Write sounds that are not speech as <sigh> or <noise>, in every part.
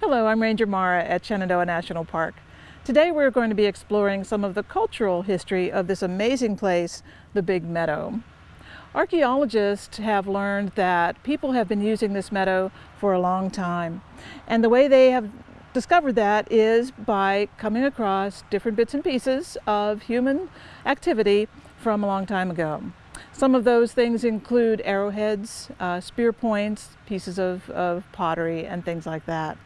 Hello, I'm Ranger Mara at Shenandoah National Park. Today we're going to be exploring some of the cultural history of this amazing place, the Big Meadow. Archaeologists have learned that people have been using this meadow for a long time. And the way they have discovered that is by coming across different bits and pieces of human activity from a long time ago. Some of those things include arrowheads, uh, spear points, pieces of, of pottery, and things like that.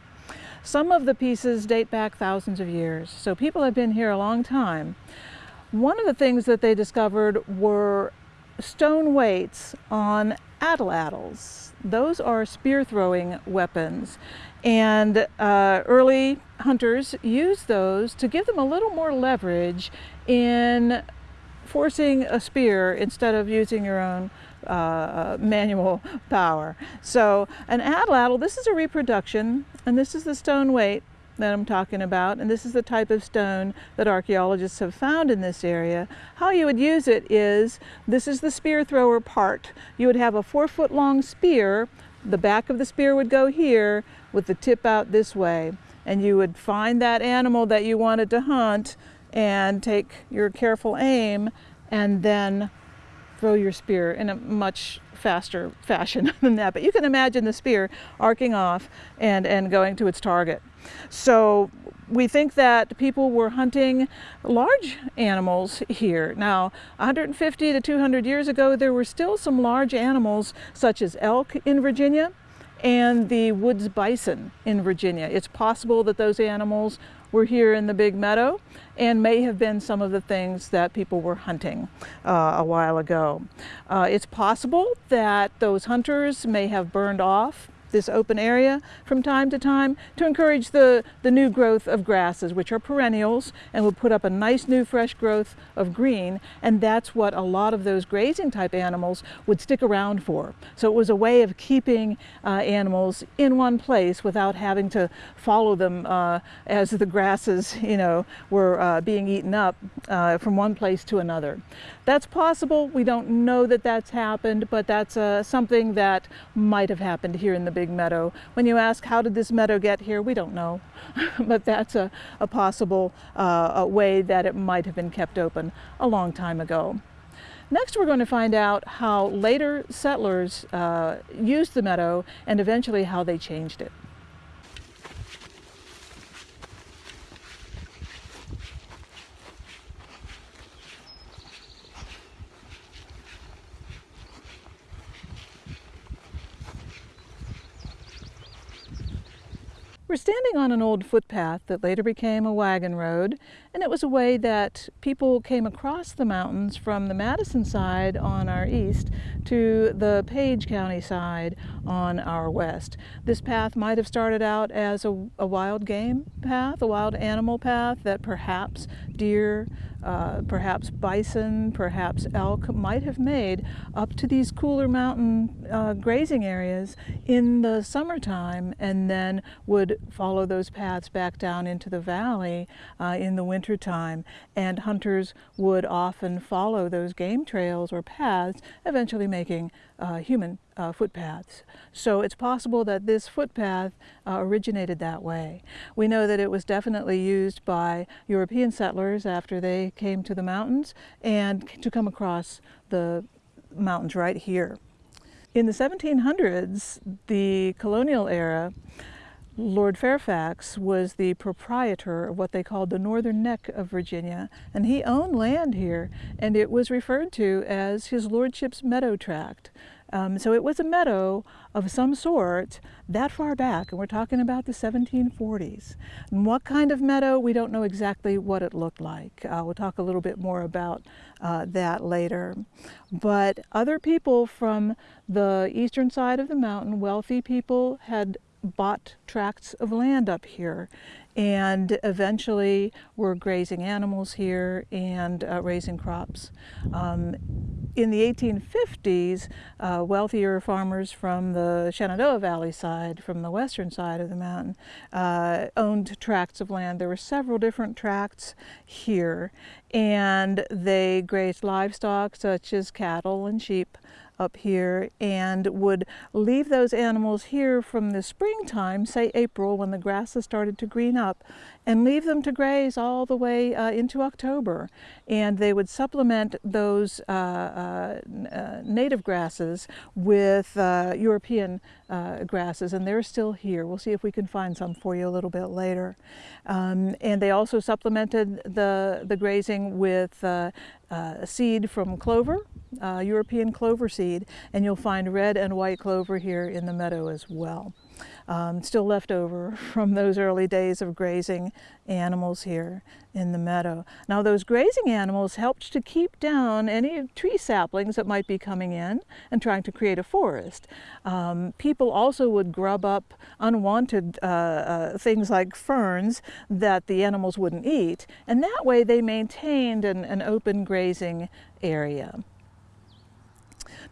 Some of the pieces date back thousands of years, so people have been here a long time. One of the things that they discovered were stone weights on atlatls. Those are spear throwing weapons. And uh, early hunters used those to give them a little more leverage in forcing a spear instead of using your own uh, manual power. So an atlatl, this is a reproduction, and this is the stone weight that I'm talking about, and this is the type of stone that archaeologists have found in this area. How you would use it is, this is the spear thrower part. You would have a four foot long spear, the back of the spear would go here with the tip out this way, and you would find that animal that you wanted to hunt and take your careful aim and then throw your spear in a much faster fashion <laughs> than that. But you can imagine the spear arcing off and, and going to its target. So we think that people were hunting large animals here. Now, 150 to 200 years ago, there were still some large animals such as elk in Virginia and the woods bison in Virginia. It's possible that those animals were here in the big meadow and may have been some of the things that people were hunting uh, a while ago. Uh, it's possible that those hunters may have burned off this open area from time to time to encourage the, the new growth of grasses, which are perennials and will put up a nice new fresh growth of green. And that's what a lot of those grazing type animals would stick around for. So it was a way of keeping uh, animals in one place without having to follow them uh, as the grasses, <laughs> you know, were uh, being eaten up uh, from one place to another. That's possible. We don't know that that's happened, but that's uh, something that might have happened here in the big meadow. When you ask, how did this meadow get here? We don't know, <laughs> but that's a, a possible uh, a way that it might have been kept open a long time ago. Next, we're going to find out how later settlers uh, used the meadow and eventually how they changed it. We're standing on an old footpath that later became a wagon road, and it was a way that people came across the mountains from the Madison side on our east to the Page County side on our west. This path might have started out as a, a wild game path, a wild animal path that perhaps deer, uh, perhaps bison, perhaps elk might have made up to these cooler mountain uh, grazing areas in the summertime and then would follow those paths back down into the valley uh, in the wintertime. And hunters would often follow those game trails or paths, eventually making uh, human uh, footpaths. So it's possible that this footpath uh, originated that way. We know that it was definitely used by European settlers after they came to the mountains and to come across the mountains right here. In the 1700s, the colonial era, Lord Fairfax was the proprietor of what they called the northern neck of Virginia, and he owned land here, and it was referred to as his lordship's meadow tract. Um, so it was a meadow of some sort that far back, and we're talking about the 1740s. And what kind of meadow, we don't know exactly what it looked like. Uh, we'll talk a little bit more about uh, that later. But other people from the eastern side of the mountain, wealthy people, had bought tracts of land up here and eventually were grazing animals here and uh, raising crops. Um, in the 1850s, uh, wealthier farmers from the Shenandoah Valley side, from the western side of the mountain, uh, owned tracts of land. There were several different tracts here, and they grazed livestock such as cattle and sheep up here and would leave those animals here from the springtime, say April, when the grasses started to green up, and leave them to graze all the way uh, into October. And they would supplement those uh, uh, uh native grasses with uh, European uh, grasses, and they're still here. We'll see if we can find some for you a little bit later. Um, and they also supplemented the, the grazing with Uh, seed from clover, uh, European clover seed, and you'll find red and white clover here in the meadow as well um, still left over <laughs> from those early days of grazing animals here in the meadow. Now those grazing animals helped to keep down any tree saplings that might be coming in and trying to create a forest. Um, people also would grub up unwanted uh, uh, things like ferns that the animals wouldn't eat and that way they maintained an, an open grazing area.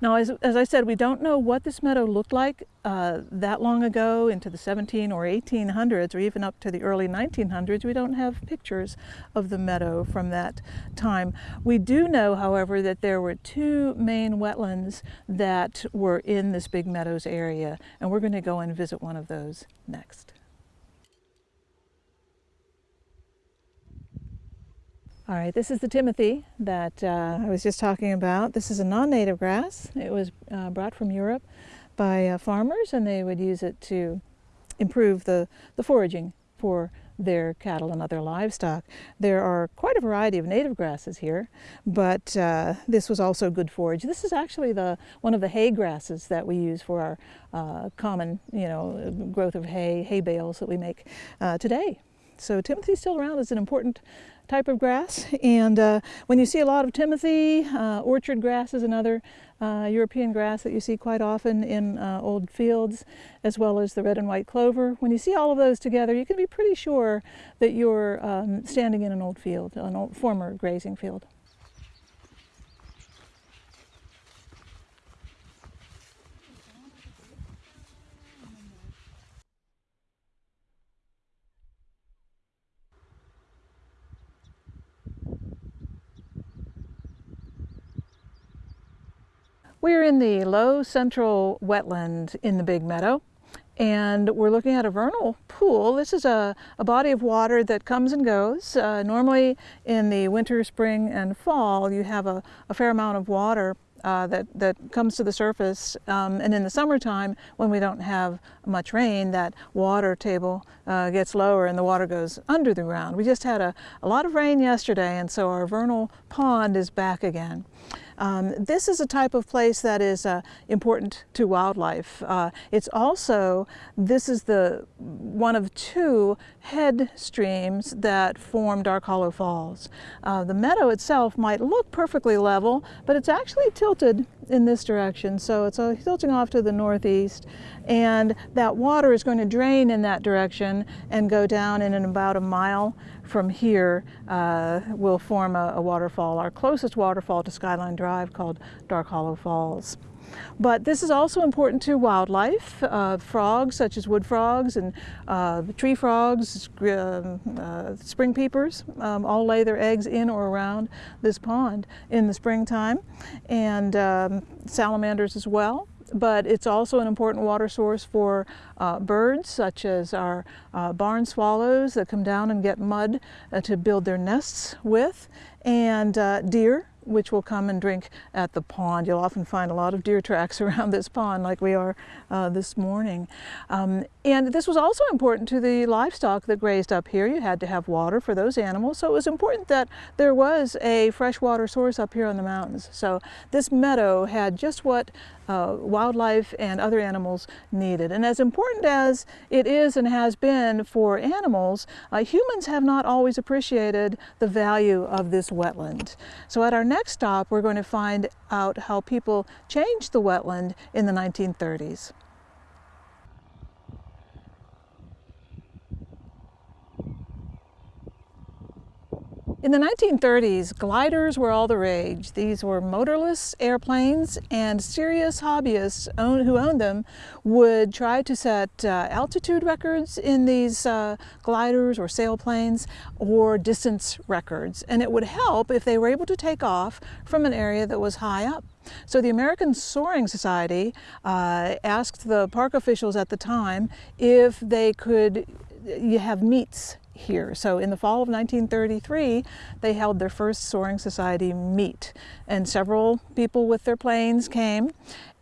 Now, as, as I said, we don't know what this meadow looked like uh, that long ago into the 17 or 1800s or even up to the early 1900s. We don't have pictures of the meadow from that time. We do know, however, that there were two main wetlands that were in this Big Meadows area, and we're going to go and visit one of those next. All right, this is the Timothy that uh, I was just talking about. This is a non-native grass. It was uh, brought from Europe by uh, farmers and they would use it to improve the, the foraging for their cattle and other livestock. There are quite a variety of native grasses here, but uh, this was also good forage. This is actually the one of the hay grasses that we use for our uh, common, you know, growth of hay, hay bales that we make uh, today. So Timothy's still around as an important type of grass. And uh, when you see a lot of Timothy, uh, orchard grass is another uh, European grass that you see quite often in uh, old fields, as well as the red and white clover. When you see all of those together, you can be pretty sure that you're um, standing in an old field, an old former grazing field. We're in the low central wetland in the Big Meadow and we're looking at a vernal pool. This is a, a body of water that comes and goes. Uh, normally in the winter, spring, and fall you have a, a fair amount of water uh, that, that comes to the surface um, and in the summertime when we don't have much rain that water table uh, gets lower and the water goes under the ground. We just had a, a lot of rain yesterday and so our vernal pond is back again. Um, this is a type of place that is uh, important to wildlife. Uh, it's also, this is the one of two head streams that form Dark Hollow Falls. Uh, the meadow itself might look perfectly level, but it's actually tilted in this direction. So it's tilting off to the northeast and that water is going to drain in that direction and go down in about a mile from here uh, will form a, a waterfall, our closest waterfall to Skyline Drive called Dark Hollow Falls. But this is also important to wildlife. Uh, frogs such as wood frogs and uh, tree frogs, uh, uh, spring peepers um, all lay their eggs in or around this pond in the springtime and um, salamanders as well but it's also an important water source for uh, birds such as our uh, barn swallows that come down and get mud uh, to build their nests with and uh, deer which will come and drink at the pond. You'll often find a lot of deer tracks <laughs> around this pond like we are uh, this morning. Um, and this was also important to the livestock that grazed up here. You had to have water for those animals. So it was important that there was a freshwater source up here on the mountains. So this meadow had just what uh, wildlife and other animals needed. And as important as it is and has been for animals, uh, humans have not always appreciated the value of this wetland. So at our next stop, we're going to find out how people changed the wetland in the 1930s. In the 1930s, gliders were all the rage. These were motorless airplanes and serious hobbyists own, who owned them would try to set uh, altitude records in these uh, gliders or sailplanes or distance records. And it would help if they were able to take off from an area that was high up. So the American Soaring Society uh, asked the park officials at the time if they could have meets here. So in the fall of 1933, they held their first Soaring Society meet and several people with their planes came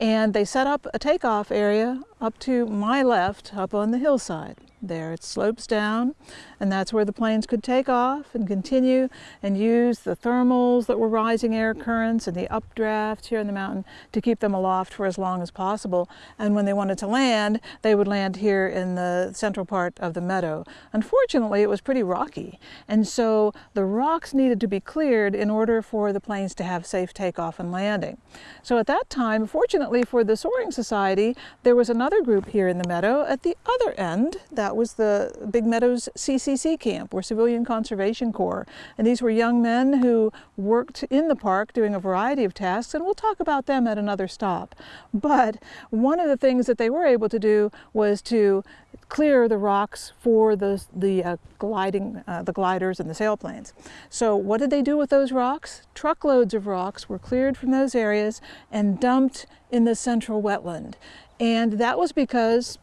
and they set up a takeoff area up to my left up on the hillside there. It slopes down and that's where the planes could take off and continue and use the thermals that were rising air currents and the updrafts here in the mountain to keep them aloft for as long as possible. And when they wanted to land, they would land here in the central part of the meadow. Unfortunately, it was pretty rocky. And so the rocks needed to be cleared in order for the planes to have safe takeoff and landing. So at that time, fortunately for the Soaring Society, there was another group here in the meadow at the other end that was the Big Meadows CCC camp, or Civilian Conservation Corps. And these were young men who worked in the park doing a variety of tasks, and we'll talk about them at another stop. But one of the things that they were able to do was to clear the rocks for the, the uh, gliding, uh, the gliders and the sailplanes. So what did they do with those rocks? Truckloads of rocks were cleared from those areas and dumped in the central wetland. And that was because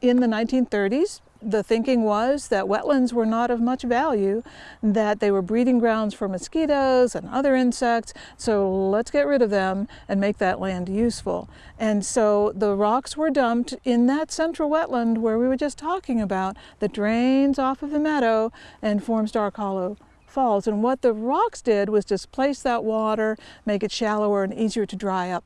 in the 1930s, the thinking was that wetlands were not of much value, that they were breeding grounds for mosquitoes and other insects, so let's get rid of them and make that land useful. And so the rocks were dumped in that central wetland where we were just talking about that drains off of the meadow and forms Dark Hollow Falls. And what the rocks did was displace that water, make it shallower and easier to dry up.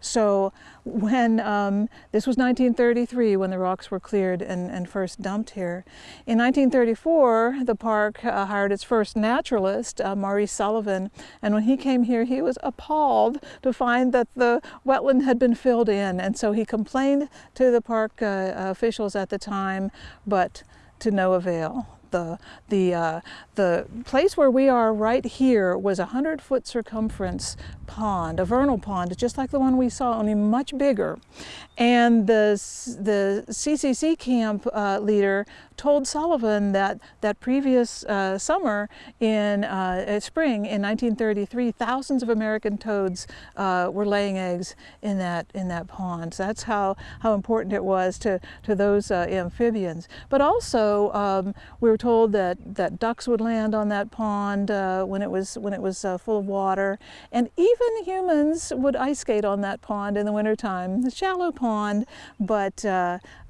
So when, um, this was 1933 when the rocks were cleared and, and first dumped here. In 1934, the park uh, hired its first naturalist, uh, Maurice Sullivan, and when he came here, he was appalled to find that the wetland had been filled in, and so he complained to the park uh, officials at the time, but to no avail the, the, uh, the place where we are right here was a 100 foot circumference pond, a vernal pond, just like the one we saw, only much bigger. And the, the CCC camp uh, leader told Sullivan that that previous uh, summer in uh, spring in 1933, thousands of American toads uh, were laying eggs in that in that pond. So that's how how important it was to to those uh, amphibians. But also, um, we were told that that ducks would land on that pond uh, when it was when it was uh, full of water, and even humans would ice skate on that pond in the wintertime. A shallow pond, but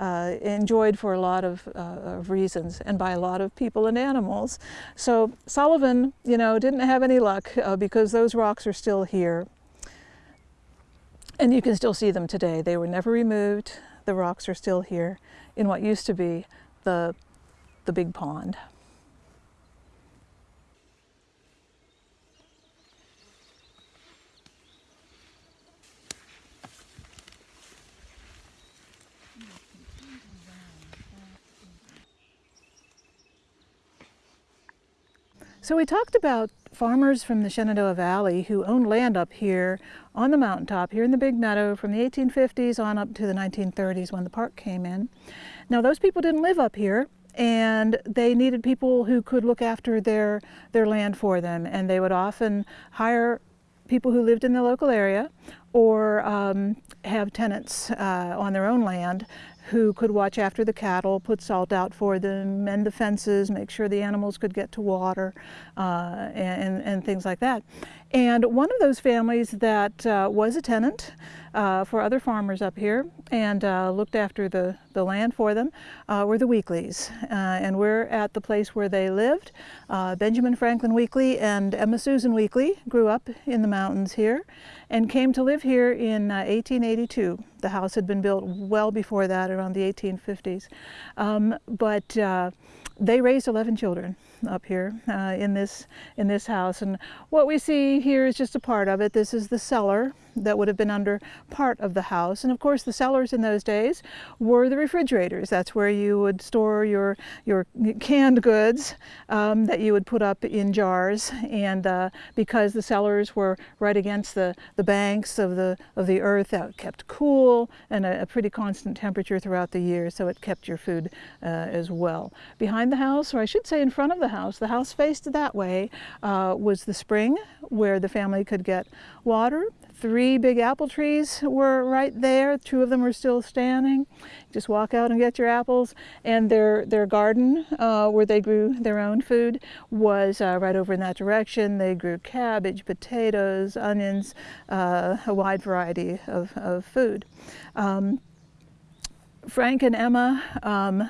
enjoyed for a lot of of reasons and by a lot of people and animals. So Sullivan, you know, didn't have any luck uh, because those rocks are still here. And you can still see them today. They were never removed. The rocks are still here in what used to be the, the big pond. So we talked about farmers from the Shenandoah Valley who owned land up here on the mountaintop, here in the Big Meadow from the 1850s on up to the 1930s when the park came in. Now those people didn't live up here and they needed people who could look after their, their land for them and they would often hire people who lived in the local area or um, have tenants uh, on their own land who could watch after the cattle, put salt out for them, mend the fences, make sure the animals could get to water, uh, and, and things like that. And one of those families that uh, was a tenant uh, for other farmers up here and uh, looked after the, the land for them uh, were the Weekleys. Uh, and we're at the place where they lived. Benjamin Franklin Weekley and Emma Susan Weekley grew up in the mountains here and came to live here in uh, 1882. The house had been built well before that, around the 1850s. Um, but they raised 11 children up here uh, in this in this house and what we see here is just a part of it this is the cellar that would have been under part of the house. And of course, the cellars in those days were the refrigerators. That's where you would store your, your canned goods um, that you would put up in jars. And uh, because the cellars were right against the, the banks of the, of the earth, that kept cool and a, a pretty constant temperature throughout the year, so it kept your food uh, as well. Behind the house, or I should say in front of the house, the house faced that way, uh, was the spring where the family could get water. Three big apple trees were right there. Two of them are still standing. Just walk out and get your apples. And their, their garden, uh, where they grew their own food, was uh, right over in that direction. They grew cabbage, potatoes, onions, uh, a wide variety of, of food. Um, Frank and Emma um,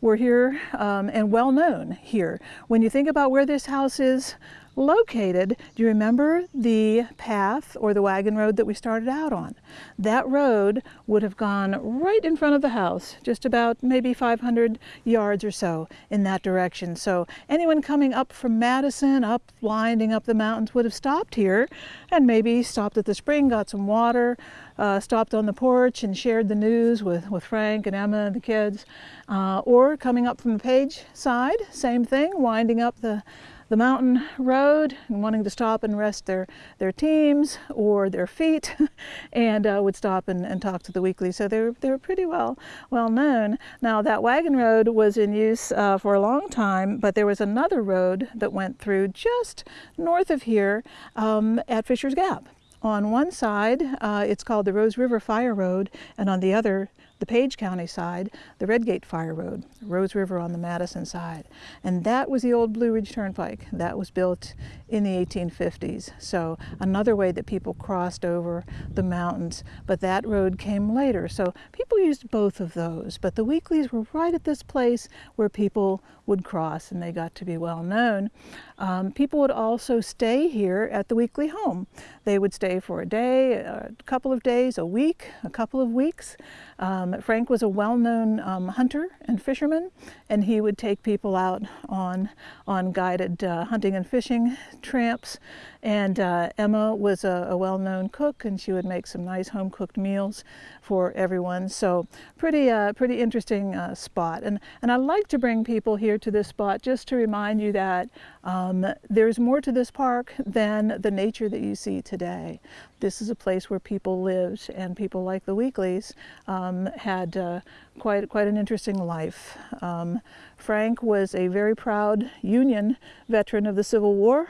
were here um, and well known here. When you think about where this house is located, do you remember the path or the wagon road that we started out on? That road would have gone right in front of the house, just about maybe 500 yards or so in that direction. So anyone coming up from Madison, up winding up the mountains would have stopped here and maybe stopped at the spring, got some water, uh, stopped on the porch and shared the news with, with Frank and Emma and the kids. Uh, or coming up from the Page side, same thing, winding up the the mountain road and wanting to stop and rest their, their teams or their feet <laughs> and uh, would stop and, and talk to the Weekley. So they were, they were pretty well, well known. Now that wagon road was in use uh, for a long time, but there was another road that went through just north of here um, at Fisher's Gap. On one side, uh, it's called the Rose River Fire Road, and on the other, the Page County side, the Redgate Fire Road, Rose River on the Madison side. And that was the old Blue Ridge Turnpike. That was built in the 1850s. So another way that people crossed over the mountains, but that road came later. So people used both of those, but the Weekleys were right at this place where people would cross and they got to be well known. Um, people would also stay here at the Weekley home. They would stay for a day, a couple of days, a week, a couple of weeks. Um, Frank was a well-known um, hunter and fisherman, and he would take people out on, on guided uh, hunting and fishing tramps. And uh, Emma was a, a well-known cook, and she would make some nice home-cooked meals for everyone. So pretty, uh, pretty interesting uh, spot. And, and I like to bring people here to this spot just to remind you that um, there's more to this park than the nature that you see today. This is a place where people lived, and people like the Weekleys um, had uh, quite, quite an interesting life. Um, Frank was a very proud Union veteran of the Civil War,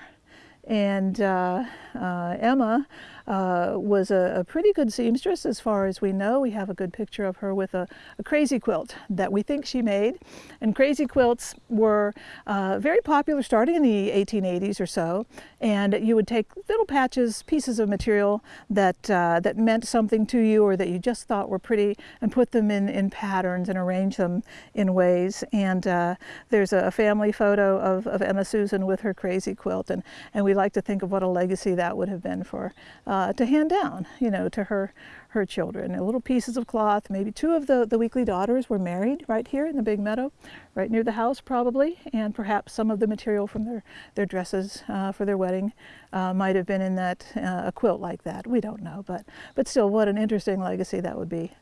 and uh, uh, Emma uh, was a, a, pretty good seamstress as far as we know. We have a good picture of her with a, a crazy quilt that we think she made. And crazy quilts were uh, very popular starting in the 1880s or so. And you would take little patches, pieces of material that, uh, that meant something to you or that you just thought were pretty and put them in, in patterns and arrange them in ways. And uh, there's a family photo of, of Emma Susan with her crazy quilt. And, and we like to think of what a legacy that would have been for uh, uh, to hand down, you know, to her her children. And little pieces of cloth. Maybe two of the, the Weekley daughters were married right here in the big meadow, right near the house probably, and perhaps some of the material from their, their dresses uh, for their wedding uh, might have been in that, uh, a quilt like that. We don't know, but, but still what an interesting legacy that would be.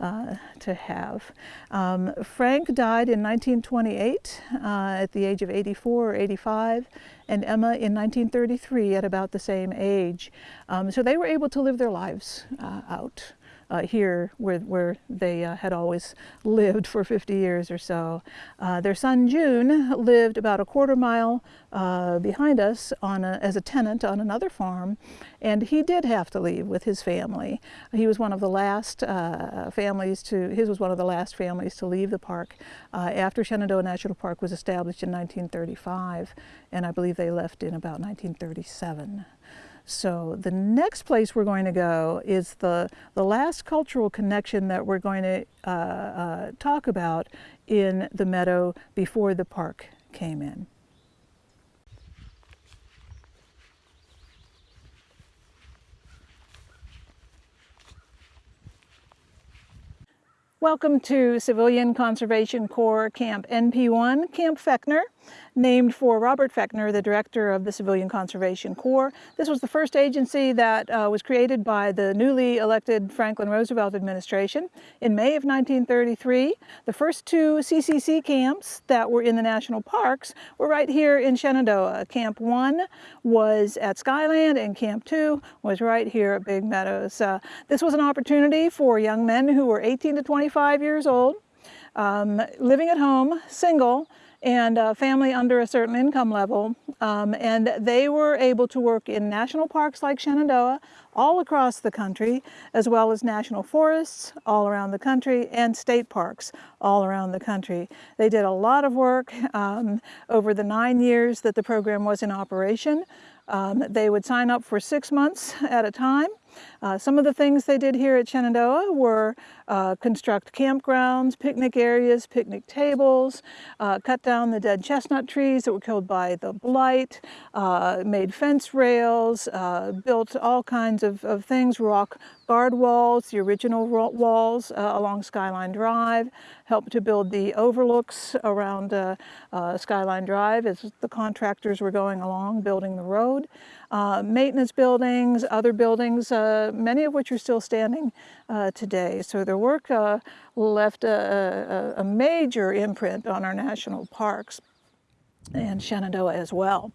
Uh, to have. Um, Frank died in 1928 uh, at the age of 84 or 85, and Emma in 1933 at about the same age. Um, so they were able to live their lives uh, out uh, here where, where they uh, had always lived for 50 years or so. Uh, their son June lived about a quarter mile uh, behind us on a, as a tenant on another farm and he did have to leave with his family. He was one of the last uh, families to, his was one of the last families to leave the park after Shenandoah National Park was established in 1935 and I believe they left in about 1937. So the next place we're going to go is the, the last cultural connection that we're going to uh, uh, talk about in the meadow before the park came in. Welcome to Civilian Conservation Corps Camp NP1, Camp Fechner. Named for Robert Fechner, the director of the Civilian Conservation Corps. This was the first agency that uh, was created by the newly elected Franklin Roosevelt administration in May of 1933. The first two CCC camps that were in the national parks were right here in Shenandoah. Camp 1 was at Skyland and Camp 2 was right here at Big Meadows. Uh, this was an opportunity for young men who were 18 to 25 years old, um, living at home, single, and a family under a certain income level. Um, and they were able to work in national parks like Shenandoah all across the country, as well as national forests all around the country and state parks all around the country. They did a lot of work um, over the nine years that the program was in operation. Um, they would sign up for six months at a time uh, some of the things they did here at Shenandoah were uh, construct campgrounds, picnic areas, picnic tables, uh, cut down the dead chestnut trees that were killed by the blight, uh, made fence rails, uh, built all kinds of, of, things, rock guard walls, the original walls uh, along Skyline Drive, helped to build the overlooks around Skyline Drive as the contractors were going along building the road. maintenance buildings, other buildings many of which are still standing uh, today. So their work uh, left a, a, a, major imprint on our national parks and Shenandoah as well.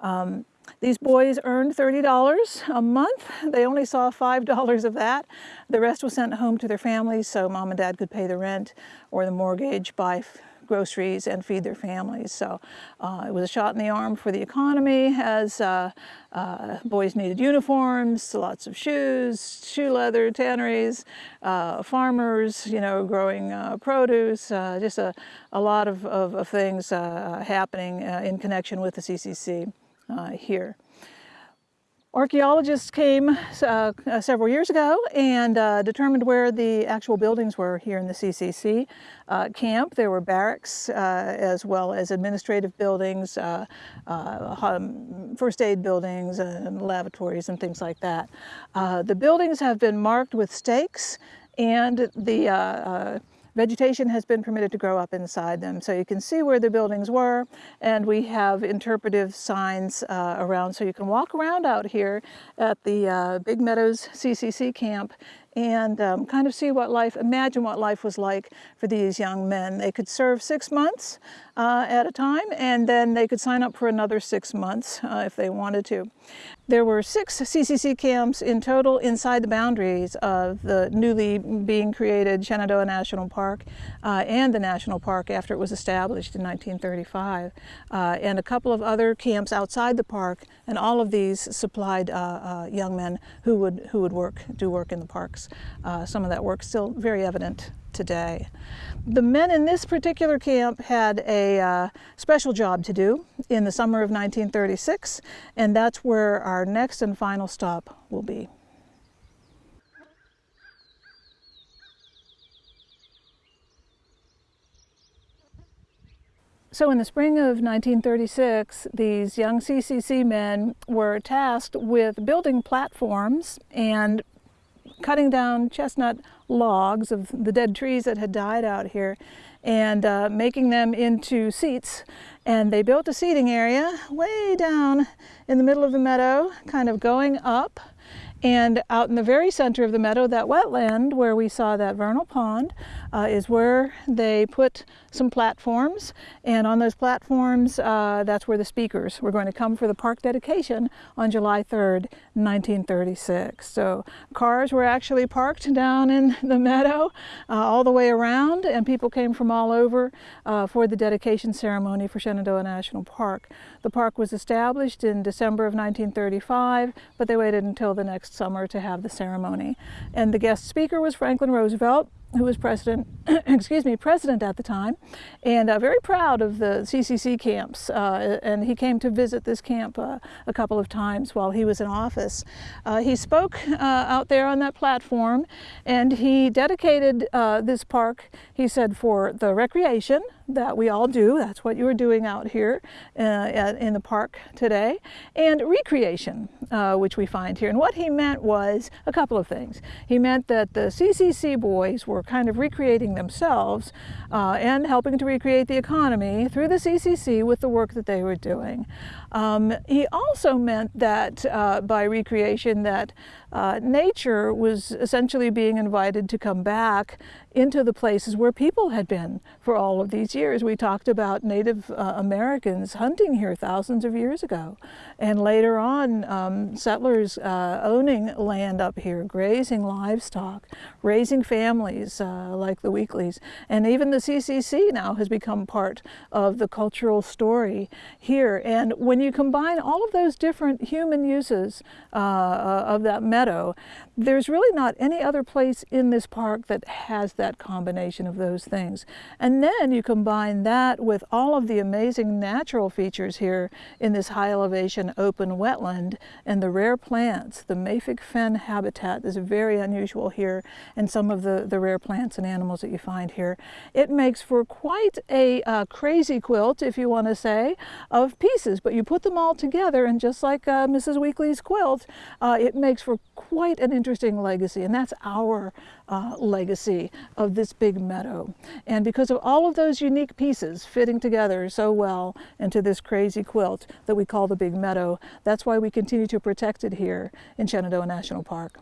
Um, these boys earned $30 a month. They only saw $5 of that. The rest was sent home to their families so mom and dad could pay the rent or the mortgage by groceries and feed their families. So uh, it was a shot in the arm for the economy as uh, uh, boys needed uniforms, lots of shoes, shoe leather, tanneries, uh, farmers, you know, growing uh, produce, uh, just a, a lot of, of, of things happening in connection with the CCC here. Archaeologists came uh, uh, several years ago and uh, determined where the actual buildings were here in the CCC uh, camp. There were barracks uh, as well as administrative buildings, uh, um, first aid buildings and lavatories and things like that. the buildings have been marked with stakes and the Vegetation has been permitted to grow up inside them. So you can see where the buildings were and we have interpretive signs uh, around so you can walk around out here at the uh, Big Meadows CCC camp and um, kind of see what life, imagine what life was like for these young men. They could serve six months uh, at a time and then they could sign up for another six months uh, if they wanted to. There were six CCC camps in total inside the boundaries of the newly being created Shenandoah National Park uh, and the national park after it was established in 1935, uh, and a couple of other camps outside the park, and all of these supplied uh, uh, young men who would, who would work, do work in the parks. Uh, some of that work still very evident today. The men in this particular camp had a uh, special job to do in the summer of 1936, and that's where our next and final stop will be. So in the spring of 1936, these young CCC men were tasked with building platforms and cutting down chestnut logs of the dead trees that had died out here and uh, making them into seats. And they built a seating area way down in the middle of the meadow, kind of going up and out in the very center of the meadow, that wetland where we saw that vernal pond uh, is where they put some platforms. And on those platforms, uh, that's where the speakers were going to come for the park dedication on July 3rd, 1936. So cars were actually parked down in <laughs> the meadow uh, all the way around and people came from all over uh, for the dedication ceremony for Shenandoah National Park. The park was established in December of 1935, but they waited until the next summer to have the ceremony. And the guest speaker was Franklin Roosevelt, who was president, <clears throat> excuse me, president at the time, and uh, very proud of the CCC camps. Uh, and he came to visit this camp uh, a couple of times while he was in office. Uh, he spoke uh, out there on that platform, and he dedicated uh, this park, he said, for the recreation, that we all do. That's what you're doing out here uh, at, in the park today. And recreation, uh, which we find here. And what he meant was a couple of things. He meant that the CCC boys were kind of recreating themselves uh, and helping to recreate the economy through the CCC with the work that they were doing. Um, he also meant that uh, by recreation that uh, nature was essentially being invited to come back into the places where people had been for all of these years. We talked about Native uh, Americans hunting here thousands of years ago, and later on um, settlers uh, owning land up here, grazing livestock, raising families uh, like the Weekleys, and even the CCC now has become part of the cultural story here. And when you combine all of those different human uses uh, uh, of that meadow, there's really not any other place in this park that has that combination of those things. And then you combine that with all of the amazing natural features here in this high elevation open wetland and the rare plants. The Mafic fen habitat is very unusual here and some of the, the rare plants and animals that you find here. It makes for quite a uh, crazy quilt, if you want to say, of pieces, but you put them all together and just like uh, Mrs. Weekley's quilt, uh, it makes for quite an interesting legacy, and that's our uh, legacy of this big meadow. And because of all of those unique pieces fitting together so well into this crazy quilt that we call the Big Meadow, that's why we continue to protect it here in Shenandoah National Park.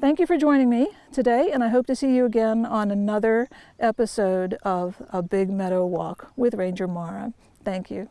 Thank you for joining me today, and I hope to see you again on another episode of A Big Meadow Walk with Ranger Mara. Thank you.